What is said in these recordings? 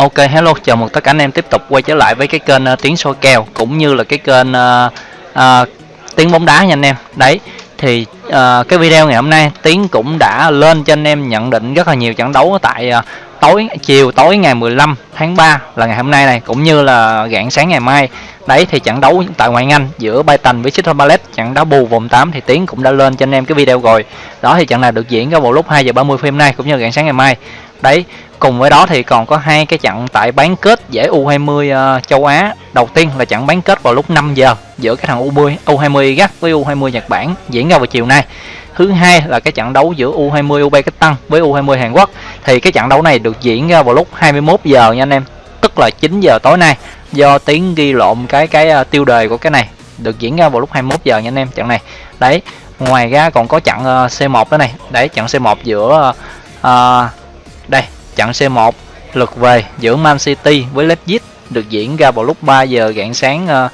Ok hello, chào mừng tất cả anh em tiếp tục quay trở lại với cái kênh uh, tiếng soi kèo cũng như là cái kênh uh, uh, tiếng bóng đá nha anh em. Đấy, thì uh, cái video ngày hôm nay Tiến cũng đã lên cho anh em nhận định rất là nhiều trận đấu tại uh, tối chiều tối ngày 15 tháng 3 là ngày hôm nay này cũng như là rạng sáng ngày mai. Đấy thì trận đấu tại ngoại Anh giữa Brighton với Crystal Palace trận đấu bù vòng 8 thì Tiến cũng đã lên cho anh em cái video rồi. Đó thì trận này được diễn ra vào lúc 2 giờ 30 phút hôm nay cũng như rạng sáng ngày mai. Đấy, cùng với đó thì còn có hai cái trận tại bán kết giải U20 uh, ờ, châu Á. Đầu tiên là trận bán kết vào lúc 5 giờ giữa cái thằng U20 U20 Iraq với U20 Nhật Bản diễn ra vào chiều nay. Thứ hai là cái trận đấu giữa U20 Uzbekistan với U20 Hàn Quốc. Thì cái trận đấu này được diễn ra vào lúc 21 giờ nha anh em, tức là 9 giờ tối nay. Do tiếng ghi lộn cái cái uh, tiêu đề của cái này được diễn ra vào lúc 21 giờ nha anh em trận này. Đấy, ngoài ra còn có trận uh, C1 đó này. Đấy, trận C1 giữa uh, đây trận C1 lượt về giữa Man City với Leipzig được diễn ra vào lúc 3 giờ rạng sáng ờ, uh,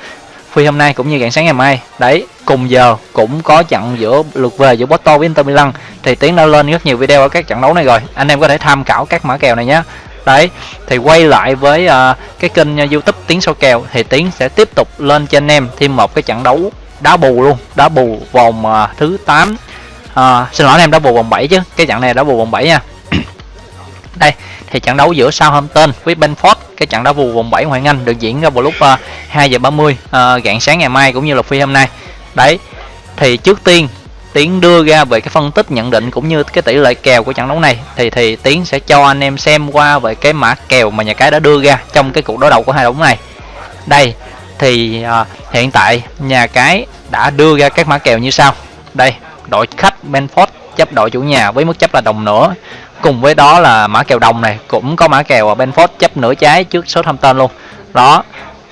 phi hôm nay cũng như rạng sáng ngày mai. Đấy cùng giờ cũng có trận giữa lượt về giữa Porto với Inter Milan. Thì tiến đã lên rất nhiều video ở các trận đấu này rồi. Anh em có thể tham khảo các mã kèo này nhé. Đấy thì quay lại với uh, cái kênh ờ, youtube tiến số kèo thì tiến sẽ tiếp tục lên cho anh em thêm một cái trận đấu đá bù luôn. Đá bù vòng uh, thứ 8 uh, xin lỗi anh em đá bù vòng 7 chứ. Cái trận này đá bù vòng 7 nha đây thì trận đấu giữa Southampton với Benford cái trận đấu vụ vòng 7 ngoại Anh được diễn ra vào lúc ờ, uh, 2 giờ 30 uh, ờ, rạng sáng ngày mai cũng như là phi hôm nay. Đấy thì trước tiên Tiến đưa ra về cái phân tích nhận định cũng như cái tỷ lệ kèo của trận đấu này thì thì Tiến sẽ cho anh em xem qua về cái mã kèo mà nhà cái đã đưa ra trong cái cuộc đối đầu của hai đấu này. Đây thì uh, hiện tại nhà cái đã đưa ra các mã kèo như sau. Đây đội khách Benford chấp đội chủ nhà với mức chấp là đồng nữa cùng với đó là mã kèo đồng này cũng có mã kèo ở Benford chấp nửa trái trước số thông tên luôn. Đó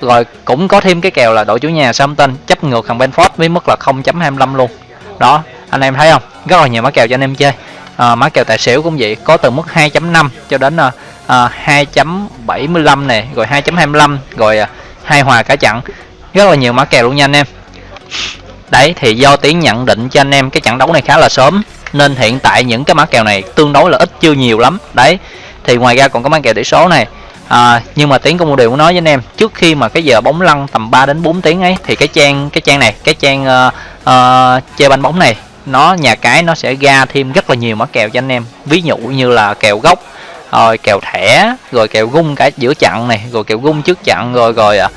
rồi cũng có thêm cái kèo là đội chủ nhà Southampton chấp ngược thằng Benford với mức là 0.25 luôn. Đó anh em thấy không? Rất là nhiều mã kèo cho anh em chơi. À, mã kèo tài xỉu cũng vậy có từ mức 2.5 cho đến à, à 2.75 này rồi 2.25 rồi uh, hai hòa cả trận rất là nhiều mã kèo luôn nha anh em. Đấy thì do tiến nhận định cho anh em cái trận đấu này khá là sớm nên hiện tại những cái mã kèo này tương đối là ít chưa nhiều lắm. Đấy thì ngoài ra còn có mã kèo tỷ số này. À, nhưng mà tiến công một điều muốn nói với anh em trước khi mà cái giờ bóng lăn tầm 3 đến 4 tiếng ấy thì cái trang cái trang này cái trang uh, uh, chơi banh bóng này nó nhà cái nó sẽ ra thêm rất là nhiều mã kèo cho anh em. Ví dụ như là kèo gốc rồi kèo thẻ rồi kèo gung cả giữa chặn này rồi kèo gung trước chặn rồi rồi à,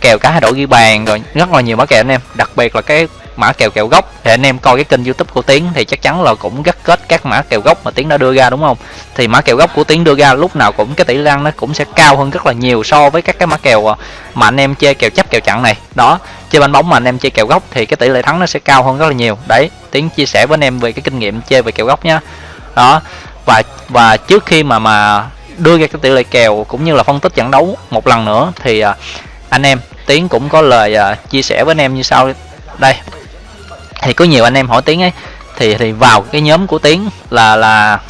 kèo cả hai đội ghi bàn rồi rất là nhiều mã kèo anh em. Đặc biệt là cái mã kèo kèo gốc. Thì anh em coi cái kênh youtube của tiến thì chắc chắn là cũng gắt kết các mã kèo gốc mà tiến đã đưa ra, đúng không? Thì mã kèo gốc của tiến đưa ra lúc nào cũng cái tỷ lan nó cũng sẽ cao hơn rất là nhiều so với các cái mã kèo ờ, mà anh em chơi kèo chấp kèo chặn này. Đó, chơi banh bóng mà anh em chơi kèo gốc thì cái tỷ lệ thắng nó sẽ cao hơn rất là nhiều. Đấy, tiến chia sẻ với anh em về cái kinh nghiệm chơi về kèo gốc nhá. Đó, và và trước khi mà mà đưa ra cái tỷ lệ kèo cũng như là phân tích trận đấu một lần nữa thì ờ, anh em, tiến cũng có lời ờ, chia sẻ với anh em như sau. Đây thì có nhiều anh em hỏi tiếng ấy thì thì vào cái nhóm của tiếng là là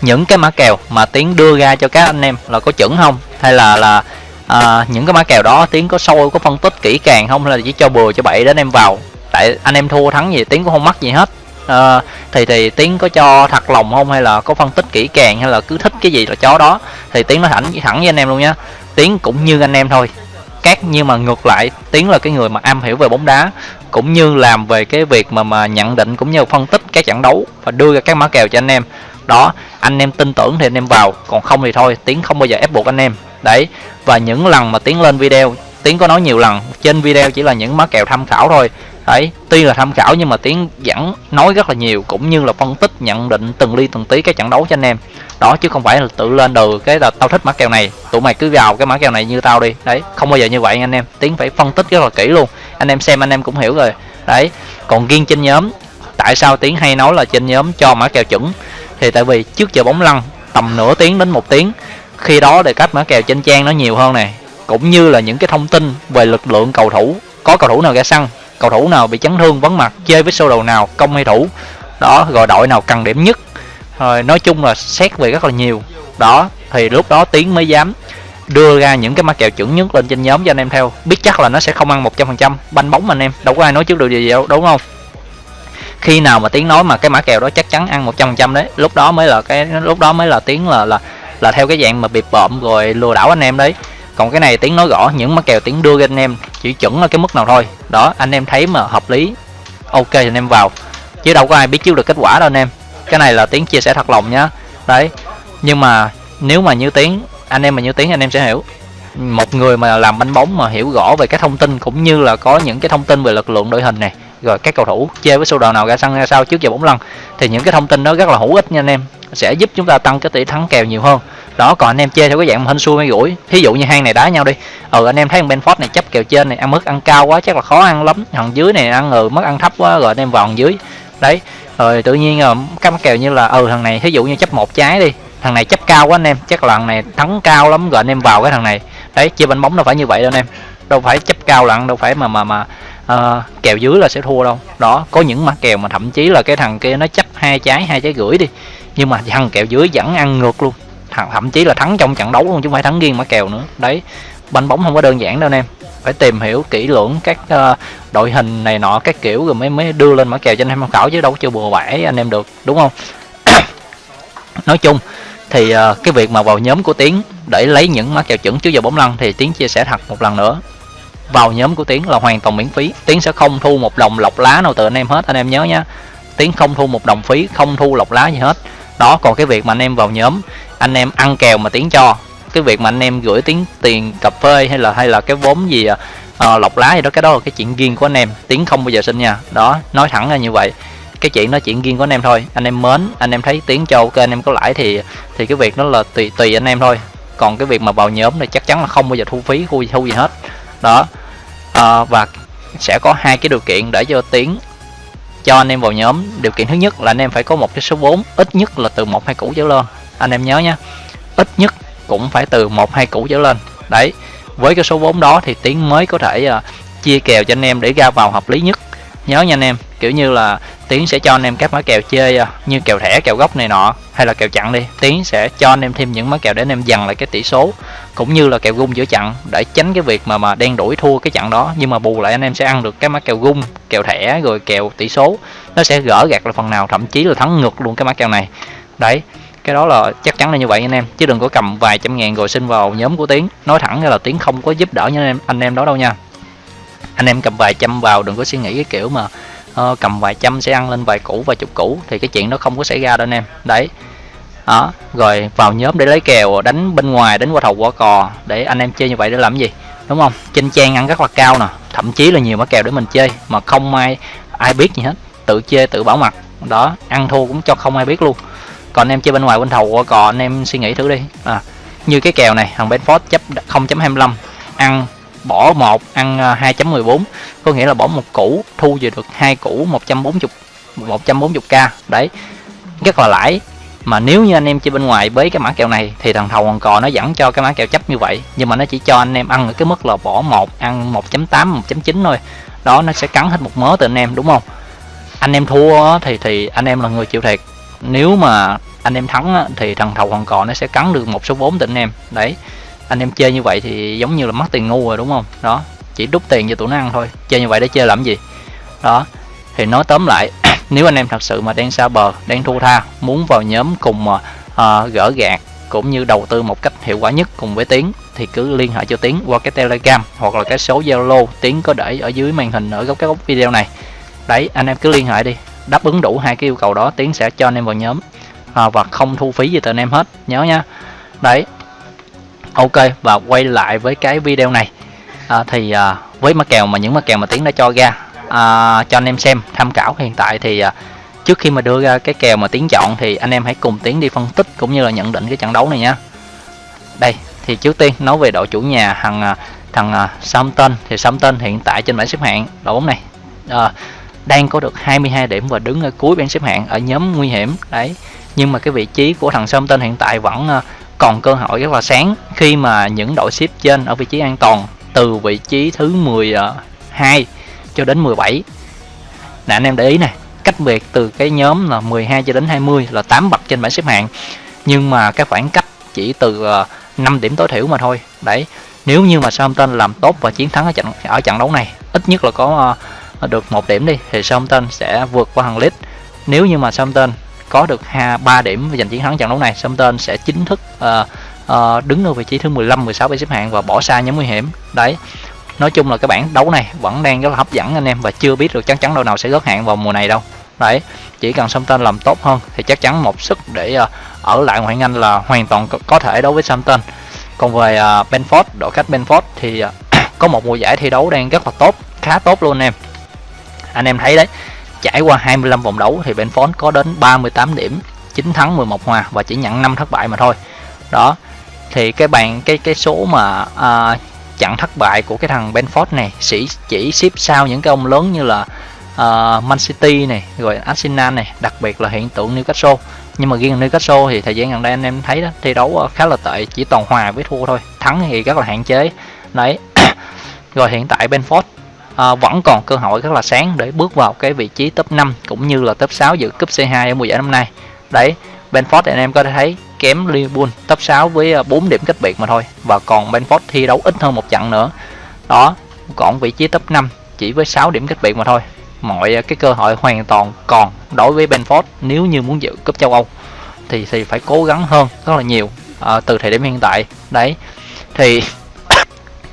những cái mã kèo mà tiếng đưa ra cho các anh em là có chuẩn không? Hay là là à, những cái mã kèo đó tiếng có sâu có phân tích kỹ càng không? Hay là chỉ cho bừa cho bậy đến em vào? Tại anh em thua thắng gì tiếng cũng không mắc gì hết. À, thì thì tiếng có cho thật lòng không? Hay là có phân tích kỹ càng? Hay là cứ thích cái gì là chó đó? Thì tiếng nó thẳng thẳng với anh em luôn nhá. Tiếng cũng như anh em thôi. Các nhưng mà ngược lại tiến là cái người mà am hiểu về bóng đá cũng như làm về cái việc mà mà nhận định cũng như phân tích các trận đấu và đưa ra các mã kèo cho anh em. Đó, anh em tin tưởng thì anh em vào, còn không thì thôi, tiến không bao giờ ép buộc anh em. Đấy, và những lần mà tiến lên video, tiến có nói nhiều lần, trên video chỉ là những mã kèo tham khảo thôi đấy, tuy là tham khảo nhưng mà tiến vẫn nói rất là nhiều, cũng như là phân tích, nhận định từng ly từng tí cái trận đấu cho anh em. Đó, chứ không phải là tự lên từ cái là tao thích mã kèo này, tụi mày cứ vào cái mã kèo này như tao đi. Đấy, không bao giờ như vậy anh em. Tiến phải phân tích rất là kỹ luôn. Anh em xem, anh em cũng hiểu rồi. Đấy, còn riêng trên nhóm, tại sao tiến hay nói là trên nhóm cho mã kèo chuẩn? Thì tại vì trước giờ bóng lăn, tầm nửa tiếng đến một tiếng, khi đó để cách mã kèo trên trang nó nhiều hơn này cũng như là những cái thông tin về lực lượng cầu thủ, có cầu thủ nào ra sân cầu thủ nào bị chấn thương vắng mặt, chơi với sơ đồ nào công hay thủ, đó rồi đội nào cần điểm nhất. Rồi, nói chung là xét về rất là nhiều. Đó, thì lúc đó tiến mới dám đưa ra những cái mã kèo chuẩn nhất lên trên nhóm cho anh em theo. Biết chắc là nó sẽ không ăn 100% banh bóng mà anh em. Đâu có ai nói trước được gì đâu, đúng không? Khi nào mà tiếng nói mà cái mã kèo đó chắc chắn ăn 100% đấy. Lúc đó mới là cái, lúc đó mới là tiếng là là là theo cái dạng mà bịp bợm rồi lừa đảo anh em đấy còn cái này tiếng nói rõ những mã kèo tiếng đưa cho anh em, chỉ chuẩn ở cái mức nào thôi. Đó, anh em thấy mà hợp lý. Ok, thì anh em vào. Chứ đâu có ai biết trước được kết quả đâu anh em. Cái này là tiếng chia sẻ thật lòng nhá. Đấy, nhưng mà nếu mà như tiếng, anh em mà như tiếng anh em sẽ hiểu. Một người mà làm bánh bóng mà hiểu rõ về cái thông tin cũng như là có những cái thông tin về lực lượng đội hình này, rồi các cầu thủ chơi với sơ đồ nào ra sân, ra sao trước giờ bóng lăn, thì những cái thông tin đó rất là hữu ích nha anh em. Sẽ giúp chúng ta tăng cái tỷ thắng kèo nhiều hơn đó còn anh em chơi theo cái dạng hên xui mới gũi thí dụ như hang này đá nhau đi. Ừ anh em thấy bên Benford này chấp kèo trên này ăn mức ăn cao quá chắc là khó ăn lắm. Thằng dưới này ăn ừ mất ăn thấp quá rồi anh em vào dưới. Đấy rồi tự nhiên ờ, là các kèo như là ừ thằng này thí dụ như chấp một trái đi. Thằng này chấp cao quá anh em chắc là thằng này thắng cao lắm rồi anh em vào cái thằng này. Đấy chơi bánh bóng đâu phải như vậy đâu anh em. Đâu phải chấp cao lặng đâu phải mà mà mà uh, kèo dưới là sẽ thua đâu. Đó có những mã kèo mà thậm chí là cái thằng kia nó chấp hai trái hai trái gửi đi. Nhưng mà thằng kèo dưới vẫn ăn ngược luôn thậm chí là thắng trong trận đấu luôn chứ không phải thắng riêng mã kèo nữa. Đấy banh bóng không có đơn giản đâu anh em. Phải tìm hiểu kỹ lưỡng các uh, đội hình này nọ các kiểu rồi mới mới đưa lên mã kèo cho anh em tham khảo chứ đâu có chưa bừa bãi anh em được đúng không? Nói chung thì uh, cái việc mà vào nhóm của tiến để lấy những mã kèo chuẩn trước giờ bóng lăn thì tiến chia sẻ thật một lần nữa. Vào nhóm của tiến là hoàn toàn miễn phí. Tiến sẽ không thu một đồng lọc lá nào từ anh em hết anh em nhớ nhá tiến không thu một đồng phí không thu lọc lá gì hết đó còn cái việc mà anh em vào nhóm anh em ăn kèo mà tiếng cho. Cái việc mà anh em gửi tiếng tiền cà phê hay là hay là cái vốn gì à, lọc lá gì đó cái đó là cái chuyện riêng của anh em. Tiếng không bao giờ xin nha. Đó nói thẳng ra như vậy. Cái chuyện nó chuyện riêng của anh em thôi. Anh em mến anh em thấy tiếng cho ok anh em có lãi thì thì cái việc đó là tùy tùy anh em thôi. Còn cái việc mà vào nhóm thì chắc chắn là không bao giờ thu phí thu, thu gì hết. Đó à, và sẽ có hai cái điều kiện để cho tiếng cho anh em vào nhóm điều kiện thứ nhất là anh em phải có một cái số vốn ít nhất là từ một hai củ trở lên. Anh em nhớ nhé ít nhất cũng phải từ một hai củ trở lên. Đấy với cái số vốn đó thì tiến mới có thể uh, chia kèo cho anh em để ra vào hợp lý nhất nhớ nha anh em, kiểu như là tiến sẽ cho anh em các mã kèo chơi à, như kèo thẻ, kèo gốc này nọ, hay là kèo chặn đi. Tiến sẽ cho anh em thêm những mã kèo để anh em dằn lại cái tỷ số, cũng như là kèo gung giữa chặn, để tránh cái việc mà mà đen đuổi thua cái chặn đó. Nhưng mà bù lại anh em sẽ ăn được cái mã kèo gung, kèo thẻ, rồi kèo tỷ số. Nó sẽ gỡ gạt là phần nào, thậm chí là thắng ngược luôn cái mã kèo này. Đấy, cái đó là chắc chắn là như vậy anh em. Chứ đừng có cầm vài trăm ngàn rồi xin vào nhóm của tiến. Nói thẳng là tiến không có giúp đỡ anh em anh em đó đâu nha anh em cầm vài trăm vào đừng có suy nghĩ cái kiểu mà uh, cầm vài trăm sẽ ăn lên vài củ vài chục củ thì cái chuyện nó không có xảy ra đâu anh em. Đấy. Đó rồi vào nhóm để lấy kèo đánh bên ngoài đánh qua thầu qua cò để anh em chơi như vậy để làm gì đúng không? Trên trang ăn rất là cao nè thậm chí là nhiều mã kèo để mình chơi mà không ai ai biết gì hết tự chơi tự bảo mặt. Đó ăn thua cũng cho không ai biết luôn. Còn anh em chơi bên ngoài bên thầu qua cò anh em suy nghĩ thử đi. À, như cái kèo này thằng Benford chấp 0.25 ăn bỏ một, ăn à, 2.14 có nghĩa là bỏ một củ, thu về được hai củ 140 140k đấy, rất là lãi. Mà nếu như anh em chơi bên ngoài với cái mã kèo này thì thằng thầu còn cò nó dẫn cho cái mã kèo chấp như vậy. Nhưng mà nó chỉ cho anh em ăn ở cái mức là bỏ một, ăn 1.8 1.9 thôi. Đó, nó sẽ cắn hết một mớ từ anh em, đúng không? Anh em thua thì thì anh em là người chịu thiệt. Nếu mà anh em thắng thì thằng thầu còn cò nó sẽ cắn được một số vốn từ anh em. Đấy anh em chơi như vậy thì giống như là mất tiền ngu rồi đúng không? Đó chỉ đút tiền cho tụi nó ăn thôi. Chơi như vậy để chơi làm gì? Đó thì nói tóm lại nếu anh em thật sự mà đang xa bờ đang thu tha muốn vào nhóm cùng mà uh, gỡ gạt cũng như đầu tư một cách hiệu quả nhất cùng với tiến thì cứ liên hệ cho tiến qua cái telegram hoặc là cái số zalo. Tiến có để ở dưới màn hình ở góc cái góc video này. Đấy anh em cứ liên hệ đi. Đáp ứng đủ hai cái yêu cầu đó tiến sẽ cho anh em vào nhóm. À, và không thu phí gì từ anh em hết. Nhớ nha. Đấy ok và quay lại với cái video này. À, thì à, với mã kèo mà những mã kèo mà tiến đã cho ra à, cho anh em xem tham khảo hiện tại thì à, trước khi mà đưa ra cái kèo mà tiến chọn thì anh em hãy cùng tiến đi phân tích cũng như là nhận định cái trận đấu này nhé đây thì trước tiên nói về đội chủ nhà thằng à, thằng uh, Southampton. Thì Southampton hiện tại trên bảng xếp hạng đội bóng này à, đang có được 22 điểm và đứng ở cuối bảng xếp hạng ở nhóm nguy hiểm. Đấy nhưng mà cái vị trí của thằng Southampton hiện tại vẫn à, còn cơ hội rất là sáng khi mà những đội xếp trên ở vị trí an toàn từ vị trí thứ 12 ờ, cho đến 17 nè, anh em để ý này cách biệt từ cái nhóm là 12 cho đến 20 là 8 bậc trên bảng xếp hạng. Nhưng mà cái khoảng cách chỉ từ ờ, 5 điểm tối thiểu mà thôi. Đấy, nếu như mà Southampton làm tốt và chiến thắng ở trận ở trận đấu này, ít nhất là có ờ, được một điểm đi, thì Southampton sẽ vượt qua hàng lít nếu như mà Southampton có được ha 3 điểm và giành chiến thắng trận đấu này Southampton sẽ chính thức uh, uh, đứng ở vị trí thứ 15 16 bảng xếp hạng và bỏ xa nhóm nguy hiểm. Đấy nói chung là cái bảng đấu này vẫn đang rất là hấp dẫn anh em và chưa biết được chắc chắn đội nào sẽ gớt hạng vào mùa này đâu. Đấy chỉ cần Southampton làm tốt hơn thì chắc chắn một sức để uh, ở lại ngoại hạng Anh là hoàn toàn có, có thể đối với Southampton. Còn về uh, Benford đội khách Benford thì uh, có một mùa giải thi đấu đang rất là tốt khá tốt luôn anh em. Anh em thấy đấy trải qua 25 vòng đấu thì Benford có đến 38 điểm 9 thắng 11 hòa và chỉ nhận 5 thất bại mà thôi. Đó thì cái bàn cái cái số mà uh, chặn thất bại của cái thằng Benford này chỉ chỉ xếp sau những cái ông lớn như là uh, Man City này rồi Arsenal này đặc biệt là hiện tượng Newcastle. Nhưng mà riêng Newcastle thì thời gian gần đây anh em thấy đó thi đấu à, khá là tệ chỉ toàn hòa với thua thôi thắng thì rất là hạn chế. Đấy rồi hiện tại Benford à, vẫn còn cơ hội rất là sáng để bước vào cái vị trí top 5 cũng như là top 6 dự cúp C2 ở mùa giải năm nay. Đấy Benford anh em có thể thấy kém Liverpool top 6 với ờ, 4 điểm cách biệt mà thôi và còn Benford thi đấu ít hơn một trận nữa. Đó còn vị trí top 5 chỉ với 6 điểm cách biệt mà thôi. Mọi ờ, cái cơ hội hoàn toàn còn đối với Benford nếu như muốn dự cúp châu Âu thì thì phải cố gắng hơn rất là nhiều à, từ thời điểm hiện tại. Đấy thì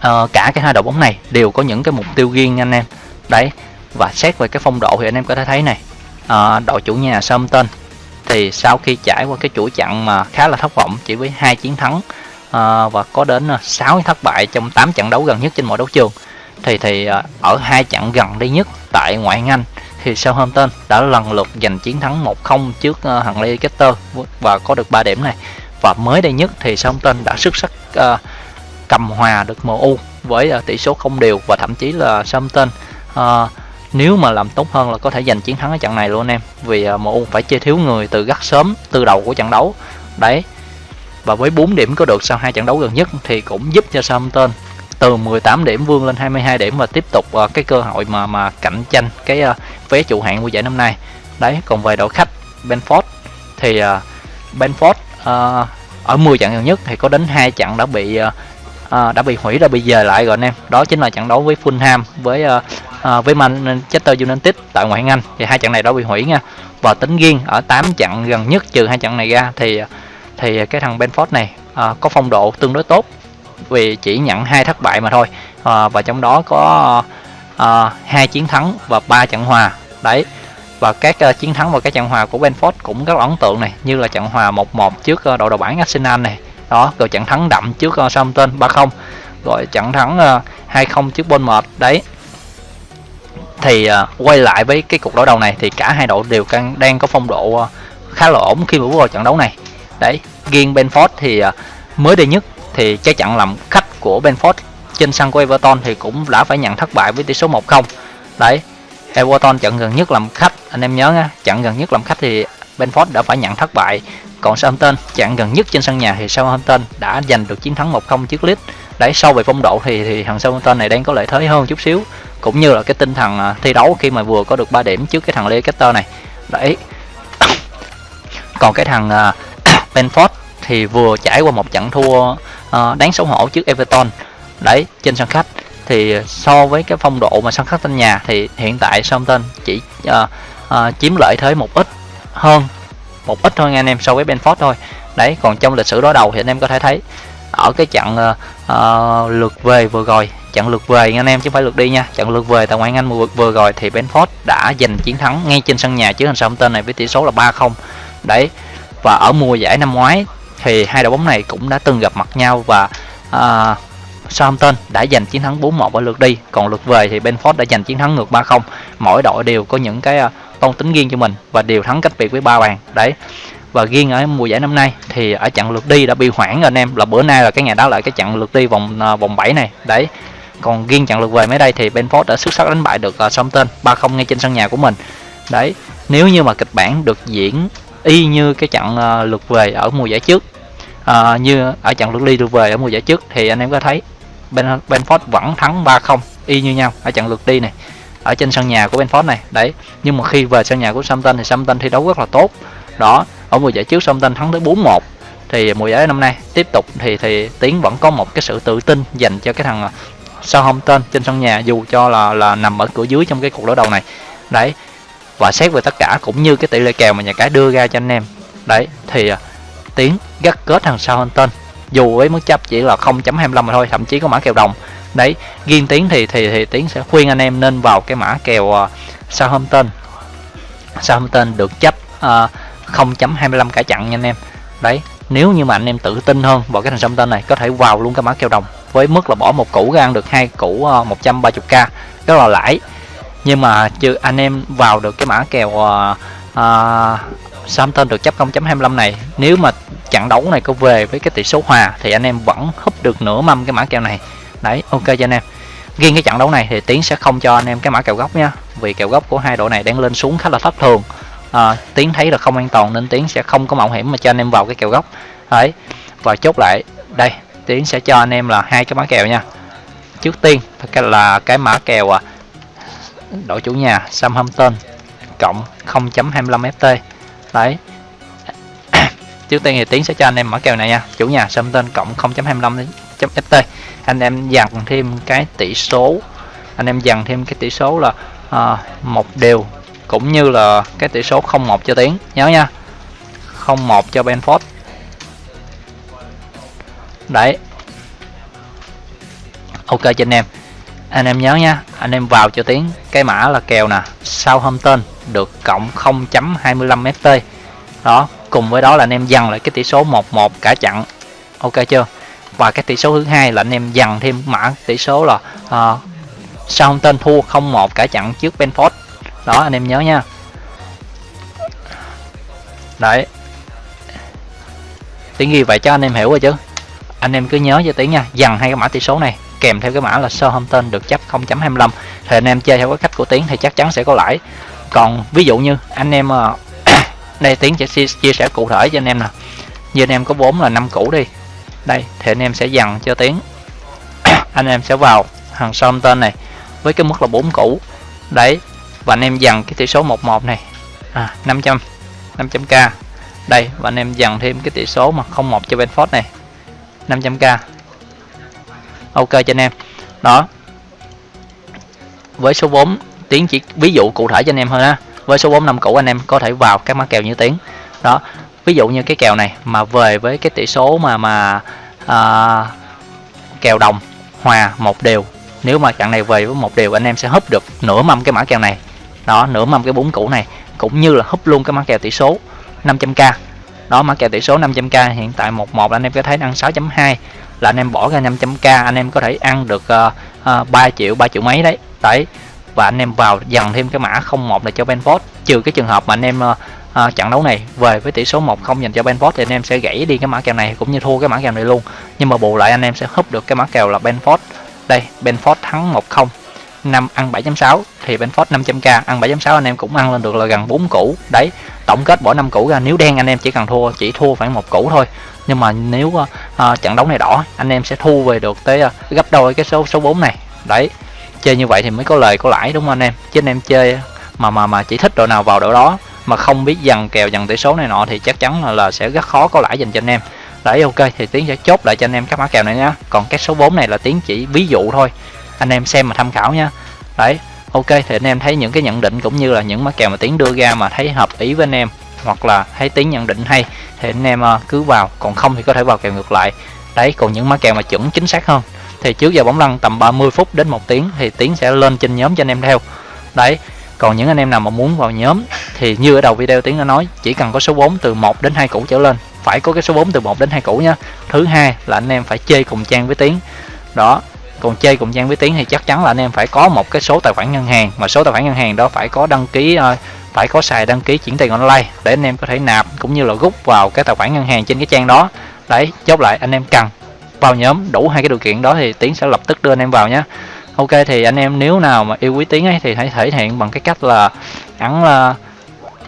uh, cả cái hai đội bóng này đều có những cái mục tiêu riêng anh em. Đấy và xét về cái phong độ thì anh em có thể thấy này. Uh, đội chủ nhà Southampton thì sau khi trải qua cái chuỗi trận mà khá là thất vọng chỉ với hai chiến thắng uh, và có đến 6 thất bại trong 8 trận đấu gần nhất trên mọi đấu trường thì thì uh, ở hai trận gần đây nhất tại ngoại hạng Anh thì Southampton đã lần lượt giành chiến thắng 1-0 trước uh, Leicester và có được 3 điểm này. Và mới đây nhất thì Southampton đã xuất sắc uh, cầm hòa được MU với ờ, tỷ số không đều và thậm chí là Southampton uh, ờ, nếu mà làm tốt hơn là có thể giành chiến thắng ở trận này luôn anh em vì ờ, uh, MU phải chơi thiếu người từ rất sớm từ đầu của trận đấu. Đấy và với 4 điểm có được sau hai trận đấu gần nhất thì cũng giúp cho Southampton từ 18 điểm vươn lên 22 điểm và tiếp tục uh, cái cơ hội mà mà cạnh tranh cái uh, vé trụ hạng của giải năm nay. Đấy còn về đội khách Benford thì uh, Benford uh, ở 10 trận gần nhất thì có đến hai trận đã bị uh, à, đã bị hủy rồi bị dời lại rồi anh em. Đó chính là trận đấu với Fulham với à, à, với Manchester United tại ngoại hạng Anh. Thì hai trận này đã bị hủy nha. Và tính riêng ở 8 trận gần nhất trừ hai trận này ra thì thì cái thằng Benford này à, có phong độ tương đối tốt. Vì chỉ nhận hai thất bại mà thôi. À, và trong đó có à, hai chiến thắng và ba trận hòa. Đấy. Và các uh, chiến thắng và các trận hòa của Benford cũng rất là ấn tượng này. Như là trận hòa 1-1 trước uh, đội đầu bảng Arsenal này đó rồi trận thắng đậm trước uh, Southampton 3-0 rồi trận thắng ờ, uh, 2-0 trước Bournemouth đấy. Thì uh, quay lại với cái cuộc đối đầu này thì cả hai đội đều đang, đang có phong độ uh, khá là ổn khi mà bước vào trận đấu này. Đấy riêng Benford thì uh, mới đây nhất thì cái trận làm khách của Benford trên sân của Everton thì cũng đã phải nhận thất bại với tỷ số 1-0 đấy Everton trận gần nhất làm khách anh em nhớ nha trận gần nhất làm khách thì Benford đã phải nhận thất bại. Còn Southampton chặn gần nhất trên sân nhà thì Southampton đã giành được chiến thắng 1-0 trước Leeds. Đấy sau về phong độ thì thì thằng Southampton này đang có lợi thế hơn chút xíu. Cũng như là cái tinh thần à, thi đấu khi mà vừa có được 3 điểm trước cái thằng Leicester này. Đấy. Còn cái thằng à, Benford thì vừa trải qua một trận thua à, đáng xấu hổ trước Everton. Đấy trên sân khách thì so với cái phong độ mà sân khách sân nhà thì hiện tại Southampton chỉ uh, uh, chiếm lợi thế một ít hơn. Một ít thôi anh em so với Benford thôi. Đấy còn trong lịch sử đối đầu thì anh em có thể thấy ở cái trận uh, uh, lượt về vừa rồi trận lượt về anh em chứ không phải lượt đi nha. Trận lượt về tại ngoại hạng Anh vừa, vừa rồi thì Benford đã giành chiến thắng ngay trên sân nhà trước thằng tên này với tỷ số là 3-0 đấy và ở mùa giải năm ngoái thì hai đội bóng này cũng đã từng gặp mặt nhau và uh, Southampton đã giành chiến thắng 4-1 ở lượt đi. Còn lượt về thì Benford đã giành chiến thắng ngược 3-0 mỗi đội đều có những cái à, tôn tính riêng cho mình và đều thắng cách biệt với ba bàn. Đấy. Và riêng ở mùa giải năm nay thì ở trận lượt đi đã bị hoãn rồi anh em là bữa nay là cái ngày đó lại cái trận lượt đi vòng à, vòng 7 này. Đấy. Còn riêng trận lượt về mới đây thì Benford đã xuất sắc đánh bại được à, Southampton 3-0 ngay trên sân nhà của mình. Đấy. Nếu như mà kịch bản được diễn y như cái trận lượt về ở mùa giải trước à, như ở trận lượt đi lượt về ở mùa giải trước thì anh em có thấy ben, Benford vẫn thắng 3-0 y như nhau ở trận lượt đi này ở trên sân nhà của Benford này đấy. Nhưng mà khi về sân nhà của Southampton thì Southampton thi đấu rất là tốt. Đó ở mùa giải trước Southampton thắng tới 4-1 thì mùa giải năm nay tiếp tục thì thì Tiến vẫn có một cái sự tự tin dành cho cái thằng à, Southampton trên sân nhà dù cho là là nằm ở cửa dưới trong cái cuộc đối đầu này. Đấy và xét về tất cả cũng như cái tỷ lệ kèo mà nhà cái đưa ra cho anh em. Đấy thì à, tiến gắt kết thằng Southampton dù với mức chấp chỉ là 0.25 mà thôi thậm chí có mã kèo đồng. Đấy riêng tiến thì thì thì tiến sẽ khuyên anh em nên vào cái mã kèo uh, Southampton. Southampton được chấp ờ, uh, 0.25 cả chặn nha anh em. Đấy nếu như mà anh em tự tin hơn vào cái thằng Southampton này có thể vào luôn cái mã kèo đồng. Với mức là bỏ một củ ra ăn được hai củ ờ, uh, 130k rất là lãi. Nhưng mà chưa anh em vào được cái mã kèo uh, uh, Southampton được chấp 0.25 này. Nếu mà trận đấu này có về với cái tỷ số hòa thì anh em vẫn húp được nửa mâm cái mã kèo này. Đấy ok cho anh em. Riêng cái trận đấu này thì tiến sẽ không cho anh em cái mã kèo góc nha vì kèo góc của hai đội này đang lên xuống khá là thất thường. À, tiến thấy là không an toàn nên tiến sẽ không có mạo hiểm mà cho anh em vào cái kèo góc đấy và chốt lại đây tiến sẽ cho anh em là hai cái mã kèo nha. Trước tiên là cái mã kèo à, đội chủ nhà Southampton cộng 0.25 FT đấy trước tiên thì tiến sẽ cho anh em mở kèo này nha. Chủ nhà Southampton cộng 0.25 FT anh em dằn thêm cái tỷ số. Anh em dằn thêm cái tỷ số là à, một đều cũng như là cái tỷ số 01 cho tiến. Nhớ nha 01 cho Benford. Đấy. Ok cho anh em anh em nhớ nha anh em vào cho tiến cái mã là kèo nè sau hôm tên được cộng 0.25 ft đó cùng với đó là anh em dằn lại cái tỷ số 11 cả chặn ok chưa? Và cái tỷ số thứ hai là anh em dằn thêm mã tỷ số là ờ, uh, sau hôm tên thua 01 cả chặn trước Benford. Đó anh em nhớ nha. Đấy. Tiếng ghi vậy cho anh em hiểu rồi chứ. Anh em cứ nhớ cho tiếng nha dằn hai cái mã tỷ số này kèm theo cái mã là Southampton được chấp 0.25 thì anh em chơi theo cái cách của Tiến thì chắc chắn sẽ có lãi. Còn ví dụ như anh em ờ, đây Tiến sẽ chia sẻ cụ thể cho anh em nè. Như anh em có vốn là năm củ đi. Đây thì anh em sẽ dằn cho Tiến. Anh em sẽ vào hàng Southampton này với cái mức là 4 củ đấy và anh em dằn cái tỷ số 11 này. À, 500 500k đây và anh em dằn thêm cái tỷ số mà 01 cho Benford này. 500k ok cho anh em. Đó. Với số vốn tiến chỉ ví dụ cụ thể cho anh em hơn ha với số vốn năm cũ anh em có thể vào các mã kèo như tiến đó. Ví dụ như cái kèo này mà về với cái tỷ số mà mà à, kèo đồng hòa một đều. Nếu mà trận này về với một điều anh em sẽ húp được nửa mâm cái mã kèo này. Đó nửa mâm cái bốn cũ này cũng như là húp luôn cái mã kèo tỷ số 500k đó mã kèo tỷ số 500k hiện tại 11 anh em có thấy ăn 6.2 là anh em bỏ ra 500k anh em có thể ăn được uh, uh, 3 triệu 3 triệu mấy đấy. Đấy và anh em vào dần thêm cái mã 01 là cho Benford trừ cái trường hợp mà anh em uh, à, trận đấu này về với tỷ số 1-0 dành cho Benford thì anh em sẽ gãy đi cái mã kèo này cũng như thua cái mã kèo này luôn. Nhưng mà bù lại anh em sẽ húp được cái mã kèo là Benford đây Benford thắng 1-0 5 ăn 7.6 thì Benford 500k ăn 7.6 anh em cũng ăn lên được là gần 4 củ. Đấy tổng kết bỏ 5 củ ra. Nếu đen anh em chỉ cần thua chỉ thua khoảng một củ thôi. Nhưng mà nếu uh, trận đấu này đỏ anh em sẽ thu về được tới uh, gấp đôi cái số số 4 này. Đấy chơi như vậy thì mới có lời có lãi đúng không anh em? Chứ anh em chơi mà mà mà chỉ thích đội nào vào đội đó mà không biết dần kèo dần tỷ số này nọ thì chắc chắn là, là sẽ rất khó có lãi dành cho anh em. Đấy ok thì tiến sẽ chốt lại cho anh em các mã kèo này nhá. Còn cái số 4 này là tiến chỉ ví dụ thôi anh em xem mà tham khảo nha. Đấy, ok, thì anh em thấy những cái nhận định cũng như là những mã kèo mà tiến đưa ra mà thấy hợp ý với anh em, hoặc là thấy tiến nhận định hay, thì anh em ờ, cứ vào, còn không thì có thể vào kèo ngược lại. Đấy, còn những mã kèo mà chuẩn chính xác hơn, thì trước giờ bóng lăn tầm 30 phút đến một tiếng thì tiến sẽ lên trên nhóm cho anh em theo. Đấy, còn những anh em nào mà muốn vào nhóm thì như ở đầu video tiến đã nói, chỉ cần có số 4 từ 1 đến 2 củ trở lên, phải có cái số 4 từ 1 đến 2 củ nhá. Thứ hai là anh em phải chơi cùng trang với tiến. Đó còn chơi cùng giang với tiến thì chắc chắn là anh em phải có một cái số tài khoản ngân hàng. Mà số tài khoản ngân hàng đó phải có đăng ký ờ, phải có xài đăng ký chuyển tiền online để anh em có thể nạp cũng như là rút vào cái tài khoản ngân hàng trên cái trang đó. Đấy, chốt lại anh em cần vào nhóm đủ hai cái điều kiện đó thì tiến sẽ lập tức đưa anh em vào nhé ok, thì anh em nếu nào mà yêu quý tiến ấy thì hãy thể hiện bằng cái cách là ấn ờ,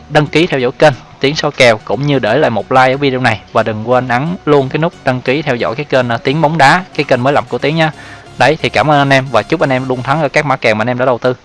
đăng ký theo dõi kênh tiến soi kèo cũng như để lại một like ở video này. Và đừng quên ấn luôn cái nút đăng ký theo dõi cái kênh ờ, tiến bóng đá, cái kênh mới lập của tiến nha đấy, thì cảm ơn anh em và chúc anh em luôn thắng ở các mã kèo mà anh em đã đầu tư.